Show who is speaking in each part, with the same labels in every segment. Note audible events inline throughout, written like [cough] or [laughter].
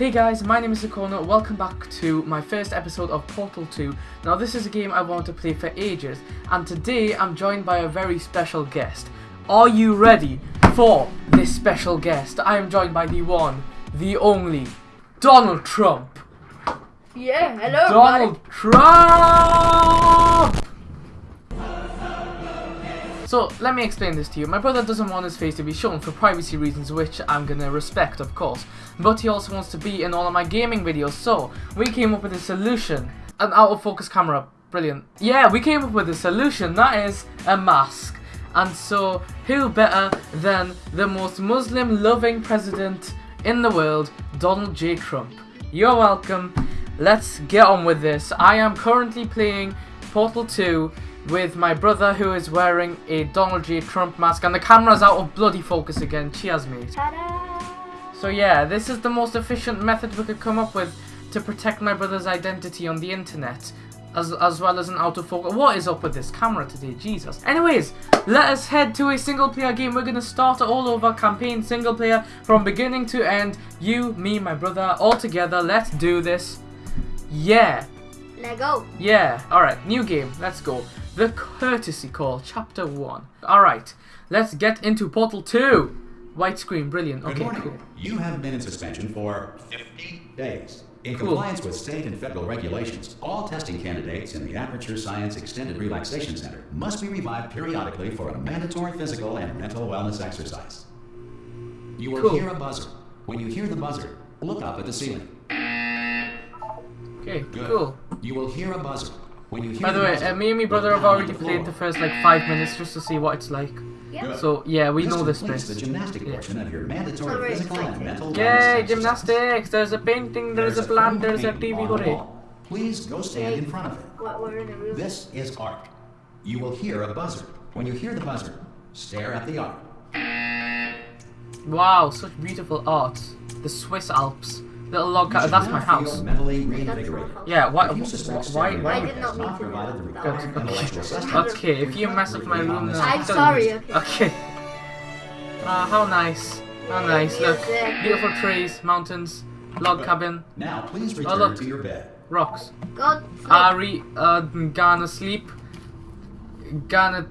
Speaker 1: Hey guys, my name is Icona, welcome back to my first episode of Portal 2. Now this is a game I want to play for ages, and today I'm joined by a very special guest. Are you ready for this special guest? I am joined by the one, the only, Donald Trump.
Speaker 2: Yeah, hello.
Speaker 1: Donald Trump! So, let me explain this to you. My brother doesn't want his face to be shown for privacy reasons, which I'm gonna respect, of course. But he also wants to be in all of my gaming videos, so we came up with a solution. An out of focus camera. Brilliant. Yeah, we came up with a solution. That is a mask. And so, who better than the most Muslim loving president in the world, Donald J. Trump? You're welcome. Let's get on with this. I am currently playing Portal 2 with my brother who is wearing a Donald J. Trump mask and the camera's out of bloody focus again. Cheers, mate. So yeah, this is the most efficient method we could come up with to protect my brother's identity on the internet. As, as well as an out of focus. What is up with this camera today? Jesus. Anyways, let us head to a single player game. We're going to start all over. Campaign single player from beginning to end. You, me, my brother, all together. Let's do this. Yeah.
Speaker 2: Let go.
Speaker 1: Yeah. Alright, new game. Let's go. The Courtesy Call, Chapter 1. Alright, let's get into Portal 2. White screen, brilliant. Okay, cool.
Speaker 3: You have been in suspension for 50 days. In
Speaker 1: Cool.
Speaker 3: compliance with state and federal regulations, all testing candidates in the Aperture Science Extended Relaxation Center must be revived periodically for a mandatory physical and mental wellness exercise. You will
Speaker 1: Cool.
Speaker 3: hear a buzzer. When you hear the buzzer, look up at the ceiling.
Speaker 1: Okay,
Speaker 3: Good.
Speaker 1: cool.
Speaker 3: You will hear a buzzer. When you hear
Speaker 1: By the way, uh, me and my brother have already played the first like five minutes just to see what it's like.
Speaker 2: Yeah.
Speaker 1: So yeah, we
Speaker 3: This
Speaker 1: know this place.
Speaker 3: the gymnastic
Speaker 1: Yeah.
Speaker 3: portion of your mandatory
Speaker 2: Alright,
Speaker 3: physical and mental
Speaker 1: Yay, gymnastics! There's a painting, there's a plant, there's a
Speaker 3: painting
Speaker 1: TV,
Speaker 3: on the
Speaker 1: hooray.
Speaker 3: Please go stand in front of it.
Speaker 2: What we're in a room.
Speaker 3: This is art. You will hear a buzzer. When you hear the buzzer, stare at the art.
Speaker 1: Wow, such beautiful art. The Swiss Alps. Little log
Speaker 3: You
Speaker 1: cabin, that's my house.
Speaker 3: mentally reinvigorated.
Speaker 1: Yeah, why,
Speaker 3: If you
Speaker 1: why, why,
Speaker 2: I did not
Speaker 3: has
Speaker 2: mean to do that.
Speaker 3: required
Speaker 1: Good,
Speaker 3: intellectual
Speaker 1: okay. if you mess with my room, then
Speaker 2: I'm sorry, okay.
Speaker 1: Okay. Ah, how nice. How nice. Look, beautiful trees, mountains, log cabin,
Speaker 3: Now, please
Speaker 1: Oh,
Speaker 3: return
Speaker 1: look.
Speaker 3: to your bed.
Speaker 1: rocks.
Speaker 2: God. sleep.
Speaker 1: Ari, uh, gonna sleep. Gonna.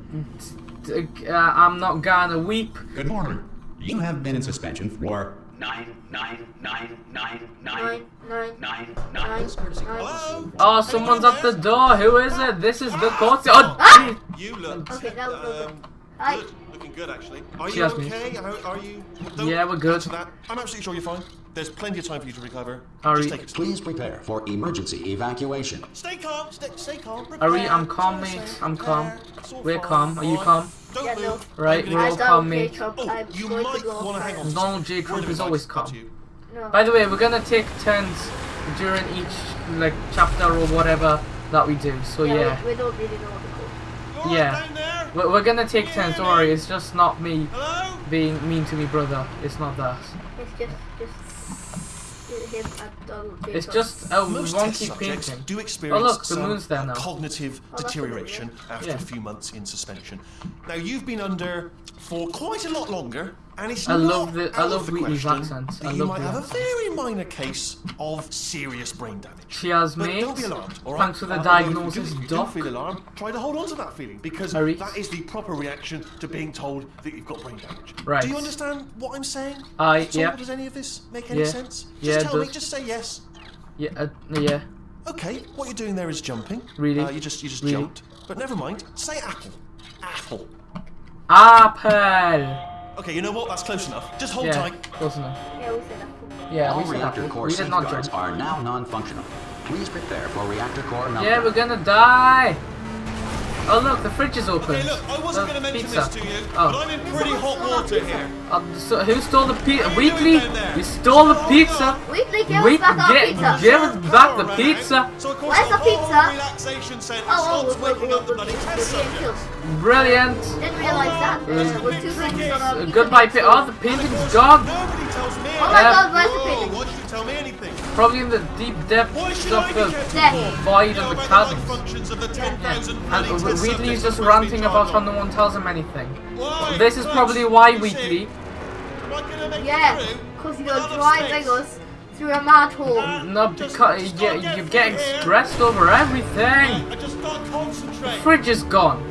Speaker 1: Uh, I'm not gonna weep.
Speaker 3: Good morning. You have been in suspension for nine, nine, nine, nine,
Speaker 2: Nine, nine,
Speaker 3: nine,
Speaker 2: nine,
Speaker 3: This courtesy
Speaker 2: nine.
Speaker 3: call is soon-
Speaker 1: Oh, someone's at the door. Who is it? This is the court. Oh,
Speaker 2: Ah!
Speaker 4: You look
Speaker 2: Okay, that was okay.
Speaker 4: um,
Speaker 2: Hi.
Speaker 4: good. Looking good, actually. Are you okay? How, are you?
Speaker 1: Yeah, we're good.
Speaker 4: That. I'm absolutely sure you're fine. There's plenty of time for you to recover.
Speaker 1: Ari.
Speaker 4: Just take it.
Speaker 3: Please prepare for emergency evacuation.
Speaker 4: Stay calm. Stay, stay calm.
Speaker 1: Ari,
Speaker 4: prepare,
Speaker 1: I'm calm,
Speaker 4: stay
Speaker 1: mate. I'm calm.
Speaker 4: prepare. It's
Speaker 1: We're
Speaker 4: fine,
Speaker 1: calm. Are you calm?
Speaker 4: Don't
Speaker 2: Yeah, no.
Speaker 1: Right, we're
Speaker 4: gonna-
Speaker 1: all calm,
Speaker 2: care,
Speaker 1: mate.
Speaker 4: Oh, you might want to hang on.
Speaker 1: Donald
Speaker 4: something.
Speaker 1: J. Trump is always calm.
Speaker 2: No.
Speaker 1: By the way, we're gonna take turns during each like chapter or whatever that we do. So yeah,
Speaker 2: We, we don't really know what to call.
Speaker 4: You all right
Speaker 1: Yeah.
Speaker 4: down there?
Speaker 1: we're, we're gonna take turns. Don't worry, it's just not me
Speaker 4: Hello?
Speaker 1: being mean to me brother. It's not that.
Speaker 2: It's just, Donald J.
Speaker 1: It's just a
Speaker 4: Most test
Speaker 1: wonky
Speaker 4: subjects
Speaker 1: painting.
Speaker 4: do experience
Speaker 1: Oh look, the
Speaker 4: some
Speaker 1: moon's there now.
Speaker 4: cognitive
Speaker 2: Oh,
Speaker 4: deterioration after
Speaker 1: Yeah.
Speaker 4: a few months in suspension. Now you've been under for quite a lot longer, and it's
Speaker 1: I
Speaker 4: not
Speaker 1: love the- I love
Speaker 4: of the question
Speaker 1: accent.
Speaker 4: that
Speaker 1: I
Speaker 4: you might have a very minor case of serious brain damage.
Speaker 1: Cheers,
Speaker 4: But
Speaker 1: mate.
Speaker 4: don't be alarmed, all right?
Speaker 1: Thanks for the
Speaker 4: Uh,
Speaker 1: diagnosis,
Speaker 4: do,
Speaker 1: doc.
Speaker 4: you do feel alarmed, try to hold on to that feeling because
Speaker 1: Harry?
Speaker 4: that is the proper reaction to being told that you've got brain damage.
Speaker 1: Right.
Speaker 4: Do you understand what I'm saying?
Speaker 1: I-
Speaker 4: So
Speaker 1: yeah.
Speaker 4: Does any of this make any
Speaker 1: Yeah.
Speaker 4: sense? Just
Speaker 1: Yeah,
Speaker 4: tell me. Just say yes.
Speaker 1: Yeah, uh, yeah.
Speaker 4: Okay, what you're doing there is jumping.
Speaker 1: Really?
Speaker 4: Uh, you just you just
Speaker 1: Really?
Speaker 4: jumped. But never mind. Say apple. Apple.
Speaker 1: Apple.
Speaker 4: Okay, you know what? That's close enough. Just hold
Speaker 1: Yeah,
Speaker 4: tight.
Speaker 1: close enough.
Speaker 2: Yeah, we said that.
Speaker 1: Yeah,
Speaker 3: All
Speaker 1: we said
Speaker 3: reactor
Speaker 1: apple.
Speaker 3: core
Speaker 1: We
Speaker 3: safeguards are now non-functional. Please prepare for reactor core meltdown.
Speaker 1: Yeah, we're gonna die. Oh look, the fridge is open.
Speaker 4: Okay, look, I wasn't
Speaker 1: The
Speaker 4: going to mention
Speaker 1: pizza.
Speaker 4: this to you,
Speaker 1: Oh.
Speaker 4: but I'm in pretty hot water here.
Speaker 1: Uh, so who stole the pizza?
Speaker 4: What are you
Speaker 1: Wheatley?
Speaker 4: doing down there?
Speaker 1: You stole the
Speaker 4: Hold
Speaker 1: pizza.
Speaker 4: on.
Speaker 2: Wheatley, give
Speaker 1: Wait,
Speaker 2: us back our pizza.
Speaker 1: give us back the pizza.
Speaker 4: ran out, So of
Speaker 2: Where's the
Speaker 4: whole
Speaker 2: pizza?
Speaker 4: relaxation centre
Speaker 2: Oh, oh,
Speaker 4: starts
Speaker 2: we're, we're,
Speaker 4: waking up the bloody test
Speaker 2: being
Speaker 4: subjects.
Speaker 1: Brilliant.
Speaker 2: Didn't realise that. Uh, we're too busy on our pizza.
Speaker 1: Goodbye,
Speaker 2: next
Speaker 1: pi-
Speaker 2: door.
Speaker 1: Oh, the painting's gone.
Speaker 4: Nobody tells me
Speaker 2: Oh my
Speaker 1: Um,
Speaker 2: god, where's the painting?
Speaker 4: why should you tell me anything?
Speaker 1: Probably in the deep depths
Speaker 4: Why
Speaker 1: of the
Speaker 4: be kept
Speaker 2: Death.
Speaker 4: informed?
Speaker 1: void of the
Speaker 4: about the
Speaker 1: chasms.
Speaker 4: functions of the 10,000
Speaker 1: And
Speaker 4: bloody test
Speaker 1: Wheatley's
Speaker 4: subjects
Speaker 1: just ranting about
Speaker 4: told
Speaker 1: how
Speaker 4: on.
Speaker 1: no one tells him anything.
Speaker 4: Why?
Speaker 1: This is probably why
Speaker 4: that's it.
Speaker 1: Wheatley.
Speaker 4: Am I gonna make it
Speaker 2: Yeah, because you're driving us through a mad manhole.
Speaker 1: Uh, no, because you, you're getting stressed over everything.
Speaker 4: I just gotta concentrate.
Speaker 1: Fridge is gone.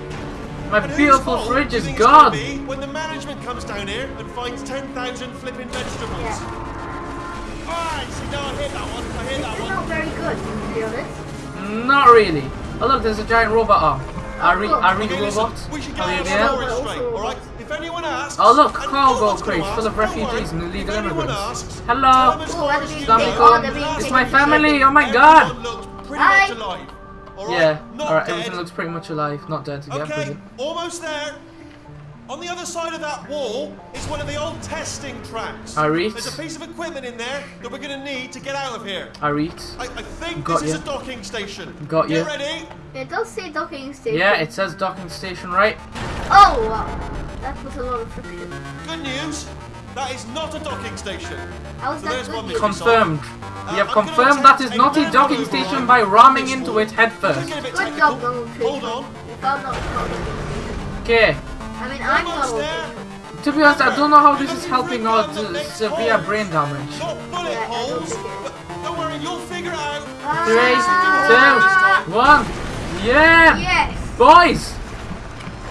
Speaker 1: My
Speaker 4: And
Speaker 1: beautiful fridge is
Speaker 4: think it's gonna
Speaker 1: gone.
Speaker 4: When the management comes down here and finds 10,000 flipping vegetables.
Speaker 2: Yeah.
Speaker 4: Alright, see now I hit that one. I hit that
Speaker 2: It's
Speaker 4: one.
Speaker 2: not very good, to be honest.
Speaker 1: Not really. Oh look, there's a giant robot arm. I read, I read
Speaker 4: Okay, listen,
Speaker 1: robot.
Speaker 4: we should get
Speaker 1: Are you
Speaker 4: our
Speaker 1: there?
Speaker 4: story straight,
Speaker 2: robots.
Speaker 4: alright? If anyone asks,
Speaker 1: Oh look,
Speaker 4: and no
Speaker 1: cargo
Speaker 4: one's
Speaker 1: full of refugees and illegal immigrants.
Speaker 4: asks,
Speaker 1: Hello.
Speaker 4: tell them as
Speaker 2: Oh,
Speaker 4: far
Speaker 2: and
Speaker 4: as
Speaker 2: we-
Speaker 4: you
Speaker 1: Islamic
Speaker 4: know,
Speaker 2: oh,
Speaker 4: the
Speaker 2: they're
Speaker 4: last
Speaker 2: being
Speaker 1: It's my
Speaker 4: thing you said,
Speaker 1: family, oh my God.
Speaker 2: Hi.
Speaker 4: Alright?
Speaker 1: Yeah. Alright,
Speaker 4: dead.
Speaker 1: everything looks pretty much alive, not dead. Yeah,
Speaker 4: Okay,
Speaker 1: brilliant.
Speaker 4: almost there. On the other side of that wall is one of the old testing tracks.
Speaker 1: I read.
Speaker 4: There's a piece of equipment in there that we're going to need to get out of here.
Speaker 1: I read.
Speaker 4: I, I think
Speaker 1: Got
Speaker 4: this is a docking station.
Speaker 1: Got
Speaker 4: Get
Speaker 1: ya.
Speaker 4: ready.
Speaker 2: It does say docking station.
Speaker 1: Yeah, it says docking station, right?
Speaker 2: Oh, wow. That was a lot of friction.
Speaker 4: Good news. That is not a docking station.
Speaker 2: How is
Speaker 4: So
Speaker 2: that
Speaker 4: there's
Speaker 2: good
Speaker 4: one
Speaker 2: news?
Speaker 1: Confirmed.
Speaker 4: Uh,
Speaker 1: We have
Speaker 4: I'm
Speaker 1: confirmed that is not
Speaker 4: a
Speaker 1: a docking station by ramming into it head
Speaker 4: Could
Speaker 1: first.
Speaker 4: get a bit
Speaker 2: Good job, Donald Trump.
Speaker 4: Hold on.
Speaker 2: We found out it's not a docking station.
Speaker 1: Okay.
Speaker 2: I mean, I'm
Speaker 4: Almost
Speaker 2: Donald
Speaker 4: there.
Speaker 2: Trump.
Speaker 1: To be honest, I don't know how this is helping out uh, severe brain damage.
Speaker 4: Not bullet
Speaker 2: Yeah, don't
Speaker 4: holes.
Speaker 2: think it is.
Speaker 4: but Don't worry, you'll figure out.
Speaker 1: Three,
Speaker 2: Ah,
Speaker 1: two, one. Yeah!
Speaker 2: Yes!
Speaker 1: Boys!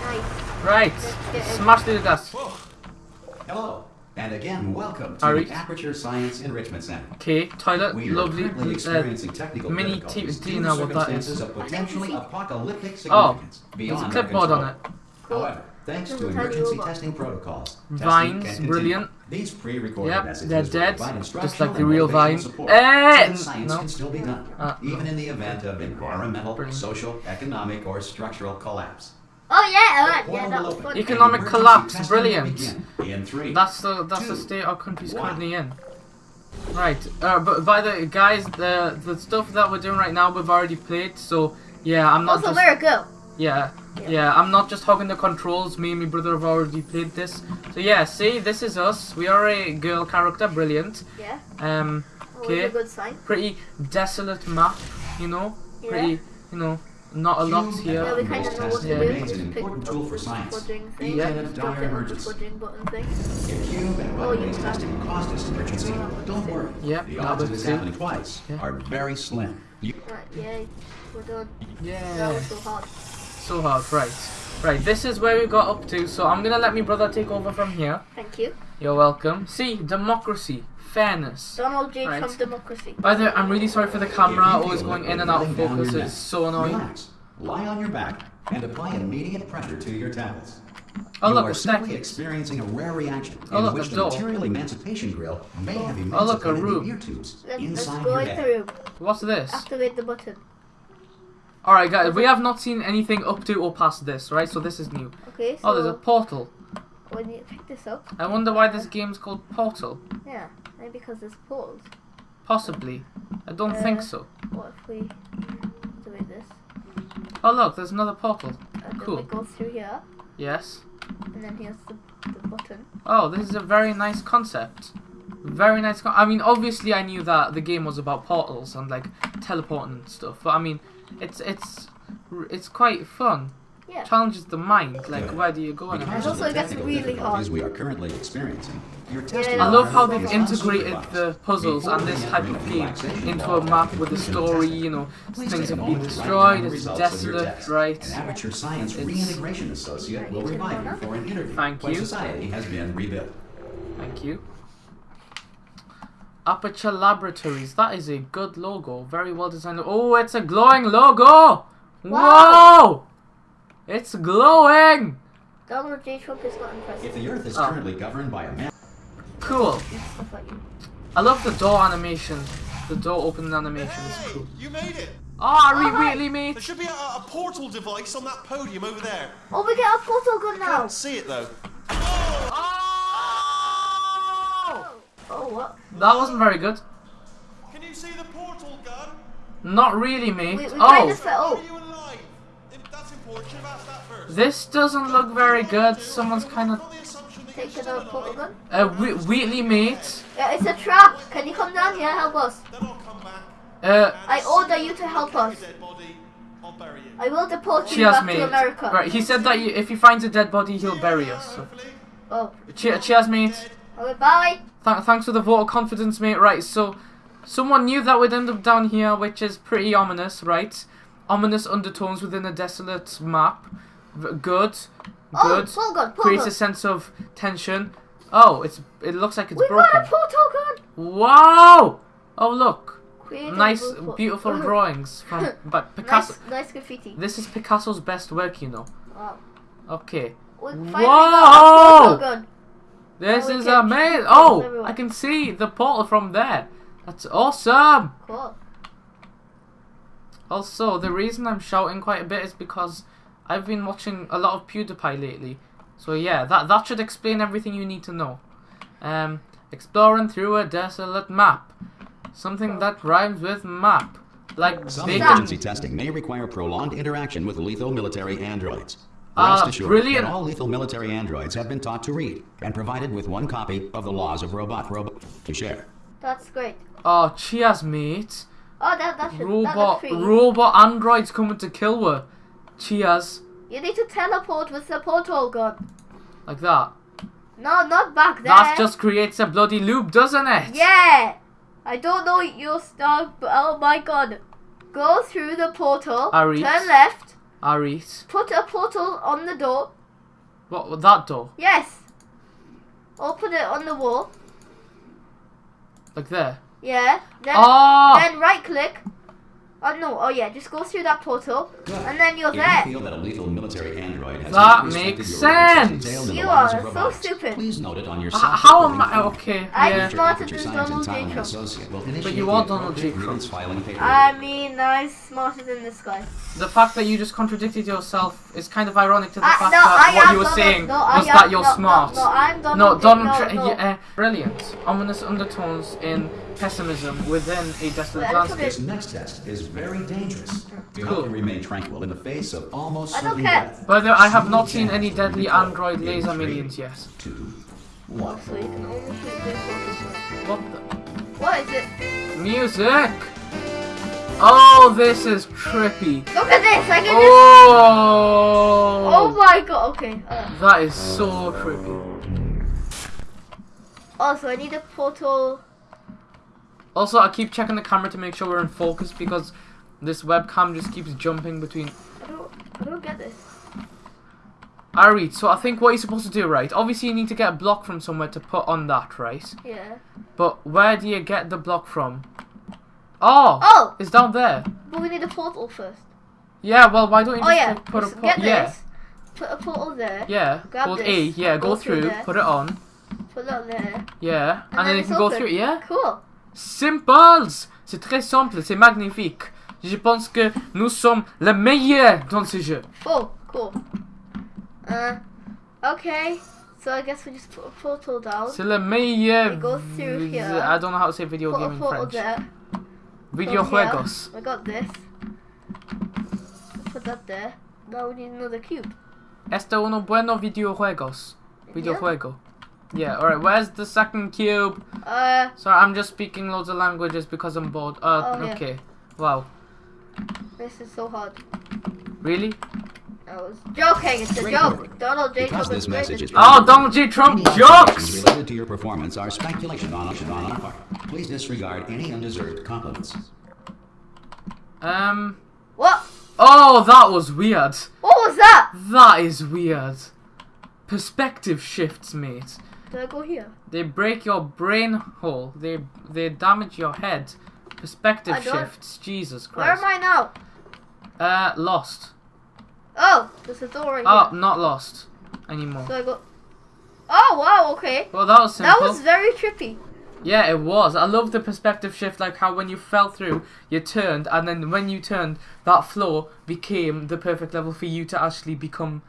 Speaker 2: Nice.
Speaker 1: Right.
Speaker 2: get in.
Speaker 1: Smash through the dust.
Speaker 3: Hello, and again, welcome to
Speaker 1: Ari?
Speaker 3: the Aperture Science Enrichment Center.
Speaker 1: Okay, toilet,
Speaker 3: We are
Speaker 1: lovely.
Speaker 3: currently
Speaker 1: Uh,
Speaker 3: experiencing technical
Speaker 1: mini
Speaker 3: difficulties
Speaker 1: T-
Speaker 3: due to
Speaker 1: what that
Speaker 3: circumstances
Speaker 1: is.
Speaker 3: of potentially apocalyptic
Speaker 1: Oh,
Speaker 3: significance
Speaker 1: there's a
Speaker 3: beyond our
Speaker 1: clipboard on
Speaker 3: control.
Speaker 1: it.
Speaker 3: However, thanks to emergency testing protocols,
Speaker 1: Vines, brilliant.
Speaker 3: These pre-recorded
Speaker 1: Yep,
Speaker 3: messages
Speaker 1: they're dead, just like the real
Speaker 3: motivational
Speaker 1: Vine. Eh,
Speaker 3: science
Speaker 1: no.
Speaker 3: can still be done,
Speaker 1: Uh,
Speaker 3: even in the event of environmental,
Speaker 1: Brilliant.
Speaker 3: social, economic, or structural collapse.
Speaker 2: Oh, yeah, alright. Yeah, that was fun.
Speaker 1: Economic collapse, brilliant.
Speaker 3: In three,
Speaker 1: That's the that's the state our country's
Speaker 3: one.
Speaker 1: currently in. Right. Uh, but by the guys, the the stuff that we're doing right now, we've already played. So yeah, I'm not
Speaker 2: Also,
Speaker 1: just
Speaker 2: where it go?
Speaker 1: Yeah,
Speaker 2: Yeah.
Speaker 1: yeah. I'm not just hogging the controls. Me and my brother have already played this. So yeah, see, this is us. We are a girl character, brilliant.
Speaker 2: Yeah.
Speaker 1: Um, Okay.
Speaker 2: a
Speaker 1: pretty desolate map, you know.
Speaker 2: Yeah.
Speaker 1: Pretty, you know, not a lot here.
Speaker 2: Yeah, we kind of know what to
Speaker 1: Yeah.
Speaker 2: do.
Speaker 3: remains an important tool for science,
Speaker 2: fudging thing.
Speaker 3: even
Speaker 1: Yeah.
Speaker 3: in a
Speaker 2: Just
Speaker 3: dire
Speaker 2: hit the
Speaker 3: emergency.
Speaker 2: fudging button thing.
Speaker 3: If cube and
Speaker 2: Oh,
Speaker 3: weapon-based
Speaker 2: you
Speaker 3: testing caused this emergency, don't worry.
Speaker 1: Yep,
Speaker 3: the odds of
Speaker 1: was
Speaker 3: this happening twice
Speaker 1: Yeah.
Speaker 3: are very slim. You
Speaker 2: Right, yeah, we're done. That
Speaker 1: Yeah.
Speaker 2: was so hard.
Speaker 1: So hard, right. Right, this is where we got up to, so I'm gonna let my brother take over from here.
Speaker 2: Thank you.
Speaker 1: You're welcome. See, democracy, fairness.
Speaker 2: Donald J.
Speaker 1: Right.
Speaker 2: Trump democracy.
Speaker 1: By the way, I'm really sorry for the camera always going in and out of focus. It's so annoying.
Speaker 3: Relax, lie on your back, and apply immediate pressure to your tablets.
Speaker 1: Oh
Speaker 3: you
Speaker 1: look,
Speaker 3: are
Speaker 1: a
Speaker 3: simply experiencing a rare reaction
Speaker 1: Oh,
Speaker 3: in
Speaker 1: look,
Speaker 3: which the
Speaker 1: door.
Speaker 3: material emancipation grill may oh, have
Speaker 1: Oh, look, a
Speaker 3: emancipated
Speaker 1: room.
Speaker 3: the ear tubes
Speaker 2: Let's, let's
Speaker 3: inside
Speaker 2: go
Speaker 3: your
Speaker 2: into
Speaker 3: head.
Speaker 2: the room.
Speaker 1: What's this?
Speaker 2: Activate the button.
Speaker 1: Alright guys, we have not seen anything up to or past this, right? So this is new.
Speaker 2: Okay, so
Speaker 1: Oh, there's a portal.
Speaker 2: when you pick this up,
Speaker 1: I wonder why this game's called Portal.
Speaker 2: yeah, maybe because there's portals.
Speaker 1: Possibly. I don't
Speaker 2: Uh,
Speaker 1: think so.
Speaker 2: What if we activate this?
Speaker 1: Oh look, there's another portal.
Speaker 2: And
Speaker 1: Cool.
Speaker 2: then we go through here,
Speaker 1: Yes.
Speaker 2: and then here's the, the button.
Speaker 1: Oh, this is a very nice concept. Very nice. Con- I mean, obviously, I knew that the game was about portals and like teleporting and stuff, but I mean, it's it's it's quite fun.
Speaker 2: Yeah.
Speaker 1: Challenges the mind. Like, where do you go and
Speaker 3: Because
Speaker 1: everything.
Speaker 3: of
Speaker 2: also it gets really
Speaker 3: difficulties
Speaker 2: hard.
Speaker 3: we are currently experiencing, your testing
Speaker 2: I
Speaker 1: I love how they've integrated the puzzles and this type of game into a map with a story. You know, things
Speaker 3: take a
Speaker 1: have been
Speaker 3: moment to write
Speaker 1: destroyed. It's
Speaker 3: results of your
Speaker 1: desolate, right?
Speaker 3: An Aperture Science
Speaker 1: It's-
Speaker 3: reintegration associate will revive you for an interview
Speaker 1: Thank
Speaker 3: when
Speaker 1: you.
Speaker 3: society has been rebuilt.
Speaker 1: Thank you. Aperture Laboratories. That is a good logo. Very well designed. Oh, it's a glowing logo! Whoa! It's glowing!
Speaker 2: Donald J. Trump is not
Speaker 3: If the Earth is
Speaker 1: Oh.
Speaker 3: currently governed by a man,
Speaker 1: Cool.
Speaker 2: Stuff like you.
Speaker 1: I love the door animation. The door opening animation is
Speaker 4: Hey,
Speaker 1: cool.
Speaker 4: you made it.
Speaker 1: Ah, oh,
Speaker 2: Alright.
Speaker 1: really,
Speaker 4: There should be a, a portal device on that podium over there.
Speaker 2: Oh, we get a portal gun now!
Speaker 4: I can't see it though.
Speaker 1: Oh!
Speaker 2: Oh, what?
Speaker 1: That wasn't very good.
Speaker 4: Can you see the portal gun?
Speaker 1: Not really, mate.
Speaker 2: We, we kind
Speaker 1: Oh,
Speaker 2: of fell.
Speaker 4: Are you alive? If That's important. Should have asked that first.
Speaker 1: this doesn't look very good. Someone's kind of
Speaker 4: On the assumption that you're
Speaker 2: Take another portal gun.
Speaker 1: uh, whe- Wheatley, mate.
Speaker 2: Yeah, it's a trap. Can you come down here? Help us.
Speaker 4: I'll come back.
Speaker 1: Uh,
Speaker 2: I order you to help us.
Speaker 4: I'll bury you.
Speaker 2: I will deport you back
Speaker 1: mate.
Speaker 2: to America.
Speaker 1: Right, he said that you, if he finds a dead body, he'll bury us. So.
Speaker 2: Oh,
Speaker 1: Che- cheers, mate.
Speaker 2: okay, bye.
Speaker 1: Th- thanks for the vote of confidence, mate. Right, so Someone knew that we'd end up down here, which is pretty ominous, right? Ominous undertones within a desolate map. V- Good.
Speaker 2: Oh,
Speaker 1: Good.
Speaker 2: gun, portal
Speaker 1: Creates a sense of tension. Oh, it's it looks like it's
Speaker 2: We've
Speaker 1: broken.
Speaker 2: got a portal gun.
Speaker 1: Wow! Oh look,
Speaker 2: Create a
Speaker 1: nice,
Speaker 2: portal-
Speaker 1: beautiful [laughs] drawings from but Picasso.
Speaker 2: Nice, nice graffiti.
Speaker 1: This is Picasso's best work, you know.
Speaker 2: Wow.
Speaker 1: Okay, Whoa!
Speaker 2: got a portal gun.
Speaker 1: This
Speaker 2: Oh,
Speaker 1: is
Speaker 2: can
Speaker 1: amazing. Oh. I can see the portal from there. That's awesome.
Speaker 2: Cool.
Speaker 1: Also, the reason I'm shouting quite a bit is because I've been watching a lot of PewDiePie lately. So yeah, that that should explain everything you need to know. Um, exploring through a desolate map, something that rhymes with map, like
Speaker 3: Some
Speaker 1: bacon.
Speaker 3: emergency testing may require prolonged interaction with lethal military androids.
Speaker 1: Ah,
Speaker 3: Rest assured
Speaker 1: brilliant.
Speaker 3: that all lethal military androids have been taught to read and provided with one copy of the laws of robot robot to share.
Speaker 2: That's great.
Speaker 1: Oh, cheers, mate.
Speaker 2: Oh, that that should that
Speaker 1: Robot,
Speaker 2: looks pretty.
Speaker 1: robot androids coming to kill her. Cheers,
Speaker 2: You need to teleport with the portal gun.
Speaker 1: like that.
Speaker 2: No, not back there.
Speaker 1: That just creates a bloody loop, doesn't it?
Speaker 2: Yeah. I don't know your stuff, but oh my god. Go through the portal.
Speaker 1: Arit.
Speaker 2: Turn left.
Speaker 1: Arit.
Speaker 2: Put a portal on the door.
Speaker 1: What? That door?
Speaker 2: Yes. Or put it on the wall.
Speaker 1: Like there?
Speaker 2: Yeah. Then
Speaker 1: Oh!
Speaker 2: then right click. Oh no. Oh yeah. Just go through that portal, and then you're
Speaker 3: If
Speaker 2: there.
Speaker 3: you feel that a lethal military android has
Speaker 1: That makes
Speaker 3: your rights as
Speaker 1: sense.
Speaker 3: detailed in the
Speaker 2: You are so
Speaker 3: robotics,
Speaker 2: stupid.
Speaker 3: Please note it on your
Speaker 1: H- how am I? Okay,
Speaker 2: I'm
Speaker 1: yeah.
Speaker 2: not- smarter than Donald J. Trump.
Speaker 3: Associate will initiate
Speaker 1: you are Donald J. Trump.
Speaker 3: grievance filing paperwork.
Speaker 2: I mean, I'm smarter than this guy.
Speaker 1: The fact that you just contradicted yourself is kind of ironic to the
Speaker 2: I,
Speaker 1: fact
Speaker 2: no,
Speaker 1: that
Speaker 2: I
Speaker 1: what you were
Speaker 2: Donald-
Speaker 1: saying
Speaker 2: no,
Speaker 1: was
Speaker 2: am-
Speaker 1: that you're
Speaker 2: no,
Speaker 1: smart.
Speaker 2: No, no, I'm Donald.
Speaker 1: No,
Speaker 2: J-
Speaker 1: Donald
Speaker 2: no,
Speaker 1: Trump.
Speaker 2: no.
Speaker 1: Yeah, eh, brilliant. Ominous undertones in pessimism within a desolate
Speaker 2: Wait, I
Speaker 1: landscape.
Speaker 3: This next test is very dangerous. You
Speaker 1: Cool.
Speaker 3: hope you remain tranquil in the face of almost
Speaker 2: I don't
Speaker 3: certain
Speaker 2: care.
Speaker 3: death.
Speaker 1: By the way, I have not seen any deadly android laser
Speaker 3: three,
Speaker 1: minions yet.
Speaker 3: Two, one.
Speaker 2: So you can only shoot this one.
Speaker 1: What the?
Speaker 2: What is it?
Speaker 1: Music! Oh, this is trippy.
Speaker 2: Look at this! I can just.
Speaker 1: Oh!
Speaker 2: Oh my god! Okay. Uh,
Speaker 1: That is so trippy.
Speaker 2: also, I need a portal.
Speaker 1: Also, I keep checking the camera to make sure we're in focus because this webcam just keeps jumping between.
Speaker 2: I don't. I don't get this.
Speaker 1: Alright, so I think what you're supposed to do, right? Obviously, you need to get a block from somewhere to put on that, right?
Speaker 2: Yeah.
Speaker 1: But where do you get the block from? Oh!
Speaker 2: Oh!
Speaker 1: It's down there.
Speaker 2: But we need a portal first.
Speaker 1: Yeah, well, why don't you
Speaker 2: Oh
Speaker 1: just
Speaker 2: yeah.
Speaker 1: put a
Speaker 2: just
Speaker 1: po-
Speaker 2: get
Speaker 1: Yeah,
Speaker 2: this. Put a portal there.
Speaker 1: yeah.
Speaker 2: Grab
Speaker 1: Hold
Speaker 2: this,
Speaker 1: A, yeah, go,
Speaker 2: go through
Speaker 1: through, put it on,
Speaker 2: Put it on there.
Speaker 1: yeah, and,
Speaker 2: And
Speaker 1: then
Speaker 2: then
Speaker 1: you can go through, yeah?
Speaker 2: Cool.
Speaker 1: Simples! C'est très simple, c'est magnifique. Je pense que nous sommes les meilleurs dans ce jeu.
Speaker 2: Oh, cool. Uh, okay. So I guess we just put a portal down.
Speaker 1: C'est le meilleur.
Speaker 2: We go through here.
Speaker 1: I don't know how to say video
Speaker 2: Put
Speaker 1: game in French.
Speaker 2: there.
Speaker 1: Videojuegos.
Speaker 2: I got this. Put that there. Now we need another cube.
Speaker 1: Este uno bueno videojuegos. Videojuego. Yeah, alright, where's the second cube?
Speaker 2: Uh,
Speaker 1: Sorry, I'm just speaking loads of languages because I'm bored. Uh,
Speaker 2: Oh, yeah.
Speaker 1: okay. Wow.
Speaker 2: this is so hard.
Speaker 1: Really?
Speaker 2: I was joking. It's a
Speaker 3: Great
Speaker 2: joke.
Speaker 3: work.
Speaker 2: Donald J.
Speaker 3: Because
Speaker 2: Trump
Speaker 3: this
Speaker 2: is
Speaker 3: message is
Speaker 1: Oh, Donald J. Trump
Speaker 3: Any
Speaker 1: jokes!
Speaker 3: observations related to your performance are speculation on on our part. Please disregard any undeserved compliments.
Speaker 1: Um.
Speaker 2: What?
Speaker 1: Oh, that was weird.
Speaker 2: What was that?
Speaker 1: That is weird. Perspective shifts, mate.
Speaker 2: Did I go here?
Speaker 1: They break your brain hole. They they damage your head. Perspective shifts. Jesus Christ.
Speaker 2: Where am I now?
Speaker 1: Uh, lost.
Speaker 2: Oh, there's a door right
Speaker 1: Oh,
Speaker 2: here.
Speaker 1: not lost anymore.
Speaker 2: So I go. Oh wow. Okay.
Speaker 1: Well, that was simple.
Speaker 2: That was very trippy.
Speaker 1: Yeah, it was. I love the perspective shift, like how when you fell through, you turned, and then when you turned, that floor became the perfect level for you to actually become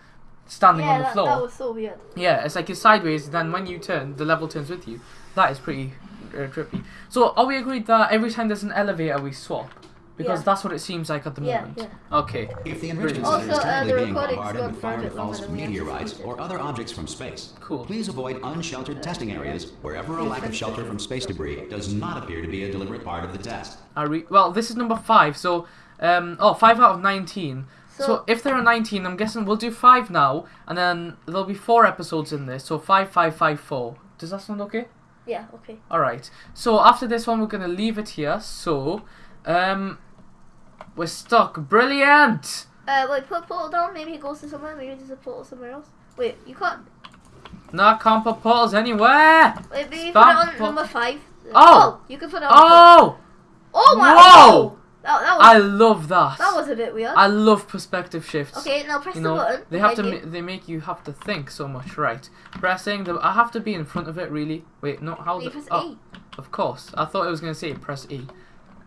Speaker 1: standing
Speaker 2: Yeah,
Speaker 1: on the
Speaker 2: that,
Speaker 1: floor.
Speaker 2: that was so weird.
Speaker 1: Yeah, it's like you're sideways, then when you turn, the level turns with you. That is pretty uh, trippy. So, are we agreed that every time there's an elevator, we swap? Because
Speaker 2: Yeah.
Speaker 1: that's what it seems like at the
Speaker 2: Yeah,
Speaker 1: moment.
Speaker 2: yeah.
Speaker 1: Okay.
Speaker 3: If the enrichment
Speaker 2: Also,
Speaker 3: center is
Speaker 2: uh,
Speaker 3: currently
Speaker 2: the
Speaker 3: being
Speaker 2: recording's
Speaker 3: bombarded
Speaker 2: gone
Speaker 3: with fired
Speaker 2: private longer
Speaker 3: false meteorites or other objects from space,
Speaker 1: Cool.
Speaker 3: please avoid unsheltered testing areas wherever a lack of shelter from space debris does not appear to be a deliberate part of the test.
Speaker 1: I re- well, this is number five, so, um, oh, five out of 19. So,
Speaker 2: So-
Speaker 1: if there are 19, I'm guessing we'll do five now, and then there'll be four episodes in this, so five, five, five, four. Does that sound okay?
Speaker 2: Yeah. Okay.
Speaker 1: Alright. So after this one, we're going to leave it here. So, um, we're stuck. Brilliant!
Speaker 2: Uh, wait. Put portal down. Maybe it goes to somewhere. Maybe there's a portal somewhere else. Wait. You can't.
Speaker 1: No, I can't put portals anywhere!
Speaker 2: Wait. Maybe
Speaker 1: Spam
Speaker 2: put it on number five.
Speaker 1: Oh!
Speaker 2: You can put it on.
Speaker 1: Oh!
Speaker 2: Oh my.
Speaker 1: Whoa!
Speaker 2: That, that was.
Speaker 1: I love that.
Speaker 2: that was a bit weird.
Speaker 1: I love perspective shifts.
Speaker 2: okay. Now press
Speaker 1: You
Speaker 2: the button.
Speaker 1: they have to. Ma- they make you have to think so much, right? Pressing the. I have to be in front of it, really. Wait, not How?
Speaker 2: you. Press
Speaker 1: oh,
Speaker 2: E.
Speaker 1: of course. I thought it was gonna say press E.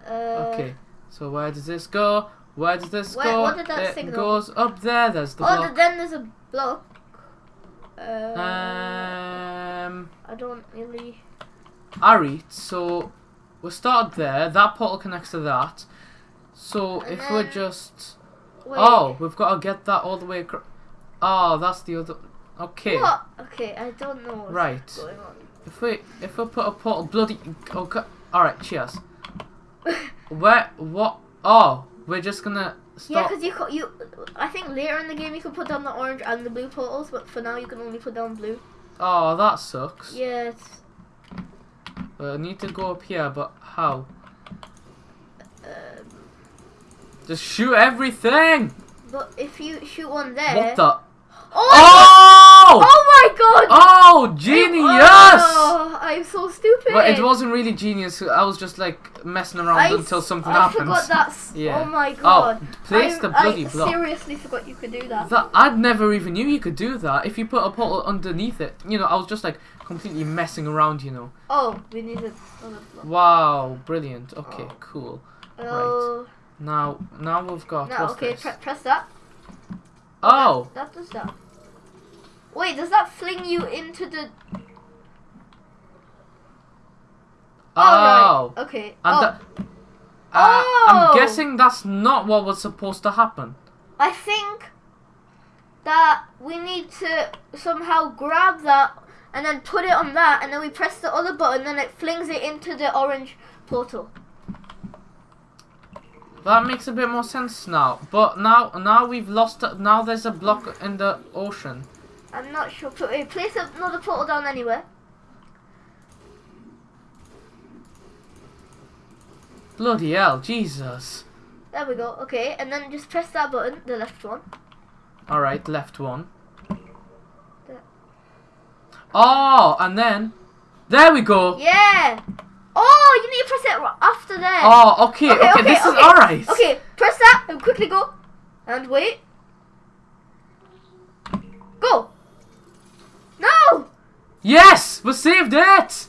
Speaker 2: Uh,
Speaker 1: Okay. So where does this go? Where does this
Speaker 2: Where-
Speaker 1: go?
Speaker 2: what did that
Speaker 1: it
Speaker 2: signal?
Speaker 1: goes up there. There's the
Speaker 2: oh,
Speaker 1: block.
Speaker 2: then there's a block. Uh,
Speaker 1: Um,
Speaker 2: I don't really.
Speaker 1: Alright, so we started there. That portal connects to that. So
Speaker 2: And
Speaker 1: if we're just
Speaker 2: Wait.
Speaker 1: oh, we've got to get that all the way across. Oh, that's the other. Okay,
Speaker 2: What? Okay, I don't know what's
Speaker 1: Right.
Speaker 2: going on.
Speaker 1: if we if we put a portal bloody okay. All right, cheers. Where what? Oh, we're just gonna
Speaker 2: Yeah, because you you. I think later in the game you can put down the orange and the blue portals, but for now you can only put down blue.
Speaker 1: oh, that sucks.
Speaker 2: It's,
Speaker 1: Uh, I need to go up here, but how?
Speaker 2: um,
Speaker 1: Just shoot everything.
Speaker 2: but if you shoot one there.
Speaker 1: What the?
Speaker 2: Oh!
Speaker 1: Oh!
Speaker 2: Oh my god!
Speaker 1: Oh, genius!
Speaker 2: Oh, I'm so stupid.
Speaker 1: But it wasn't really genius. I was just like messing around
Speaker 2: I,
Speaker 1: until something
Speaker 2: I
Speaker 1: happens.
Speaker 2: forgot that's.
Speaker 1: Yeah.
Speaker 2: Oh my oh, god.
Speaker 1: Oh, place
Speaker 2: I,
Speaker 1: the bloody
Speaker 2: I
Speaker 1: block.
Speaker 2: seriously forgot you could do that.
Speaker 1: That I'd never even knew you could do that. If you put a portal underneath it, you know, I was just like completely messing around. You know.
Speaker 2: Oh, we need another block.
Speaker 1: Wow, brilliant. Okay,
Speaker 2: Oh.
Speaker 1: cool.
Speaker 2: Oh,
Speaker 1: Now, now we've got
Speaker 2: no, okay, press that.
Speaker 1: oh,
Speaker 2: That does that. Wait, does that fling you into the?
Speaker 1: oh,
Speaker 2: right. Okay.
Speaker 1: and
Speaker 2: oh,
Speaker 1: that. Uh,
Speaker 2: Oh!
Speaker 1: I'm guessing that's not what was supposed to happen.
Speaker 2: I think that we need to somehow grab that and then put it on that, and then we press the other button, and it flings it into the orange portal.
Speaker 1: That makes a bit more sense now. But now, now we've lost. it- Now there's a block in the ocean.
Speaker 2: I'm not sure. Place another portal down anywhere.
Speaker 1: Bloody hell, Jesus.
Speaker 2: There we go. Okay, and then just press that button, the left one.
Speaker 1: Alright, left one.
Speaker 2: There.
Speaker 1: Oh, and then. There we go!
Speaker 2: Yeah. Oh, you need to press it after there.
Speaker 1: Oh, okay, okay, this is alright.
Speaker 2: Okay, press that and quickly go. And wait. Go. No.
Speaker 1: Yes! We saved it!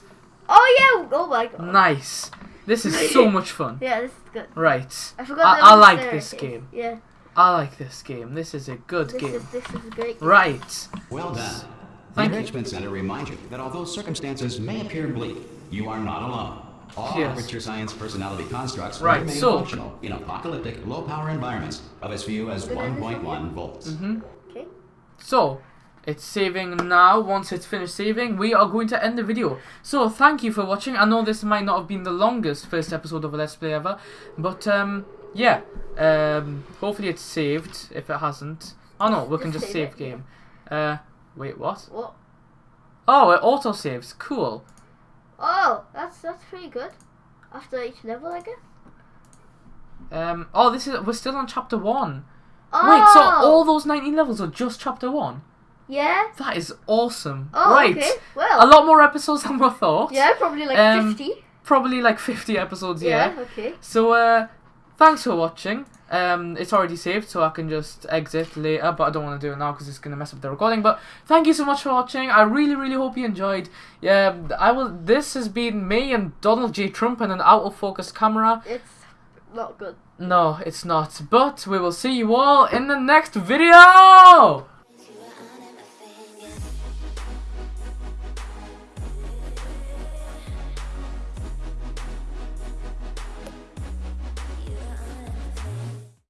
Speaker 2: Oh yeah. Oh my god.
Speaker 1: Nice. This is so [laughs] much fun.
Speaker 2: Yeah, this is good.
Speaker 1: Right.
Speaker 2: I forgot.
Speaker 1: I- I like
Speaker 2: staircase.
Speaker 1: this game.
Speaker 2: Yeah.
Speaker 1: I like this game. This is a good
Speaker 2: This
Speaker 1: game.
Speaker 2: is this is a great. Game.
Speaker 1: Right.
Speaker 3: Well done. The
Speaker 1: Thank you.
Speaker 3: Enrichment Center reminds you that although circumstances may appear bleak, you are not alone. All
Speaker 1: Yes.
Speaker 3: Aperture Science personality constructs
Speaker 1: Right,
Speaker 3: remain
Speaker 1: so-
Speaker 3: functional in apocalyptic, low-power environments of as few as
Speaker 2: Did I miss
Speaker 3: 1.1 volts.
Speaker 1: Mm-hmm.
Speaker 2: Okay.
Speaker 1: So, it's saving now. Once it's finished saving, we are going to end the video. So, thank you for watching. I know this might not have been the longest first episode of a Let's Play ever, but um, yeah. Um, hopefully it's saved. If it hasn't, oh no, we can
Speaker 2: Just
Speaker 1: just
Speaker 2: save
Speaker 1: save game. Uh, wait, what?
Speaker 2: What?
Speaker 1: Oh, it auto saves. Cool.
Speaker 2: Oh, that's that's pretty good. After each level, I guess.
Speaker 1: Um, oh, this is we're still on chapter one.
Speaker 2: Oh.
Speaker 1: Wait, so all those 19 levels are just chapter one?
Speaker 2: Yeah.
Speaker 1: That is awesome.
Speaker 2: Oh,
Speaker 1: right.
Speaker 2: okay.
Speaker 1: A lot more episodes than we thought.
Speaker 2: Yeah, probably like
Speaker 1: Um,
Speaker 2: fifty.
Speaker 1: Probably like 50 episodes, yeah.
Speaker 2: Yeah. Okay.
Speaker 1: So, uh, thanks for watching. Um, it's already saved, so I can just exit later, but I don't want to do it now because it's gonna mess up the recording. But thank you so much for watching. I really, really hope you enjoyed. Yeah, I will. This has been me and Donald J. Trump and an out of focus camera.
Speaker 2: It's not good.
Speaker 1: No, it's not. But we will see you all in the next video.